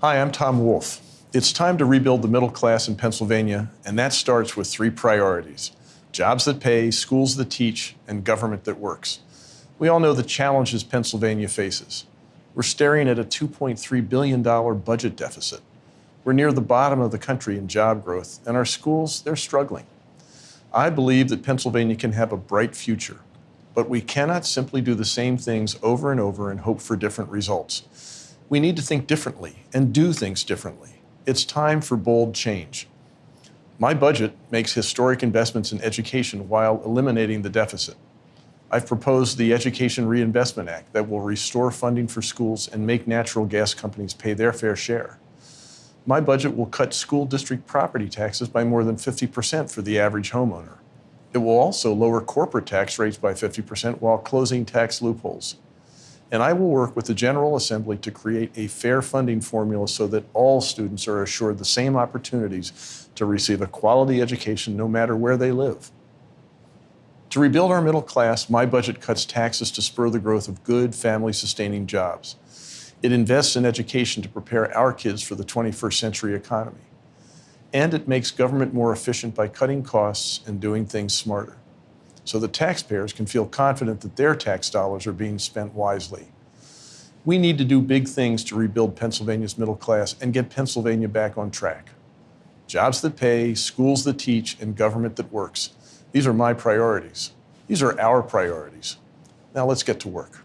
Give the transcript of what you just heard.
Hi, I'm Tom Wolf. It's time to rebuild the middle class in Pennsylvania, and that starts with three priorities jobs that pay, schools that teach, and government that works. We all know the challenges Pennsylvania faces. We're staring at a $2.3 billion budget deficit. We're near the bottom of the country in job growth, and our schools, they're struggling. I believe that Pennsylvania can have a bright future, but we cannot simply do the same things over and over and hope for different results. We need to think differently and do things differently. It's time for bold change. My budget makes historic investments in education while eliminating the deficit. I've proposed the Education Reinvestment Act that will restore funding for schools and make natural gas companies pay their fair share. My budget will cut school district property taxes by more than 50% for the average homeowner. It will also lower corporate tax rates by 50% while closing tax loopholes and I will work with the General Assembly to create a fair funding formula so that all students are assured the same opportunities to receive a quality education no matter where they live. To rebuild our middle class, my budget cuts taxes to spur the growth of good, family-sustaining jobs. It invests in education to prepare our kids for the 21st century economy. And it makes government more efficient by cutting costs and doing things smarter so the taxpayers can feel confident that their tax dollars are being spent wisely. We need to do big things to rebuild Pennsylvania's middle class and get Pennsylvania back on track. Jobs that pay, schools that teach, and government that works. These are my priorities. These are our priorities. Now let's get to work.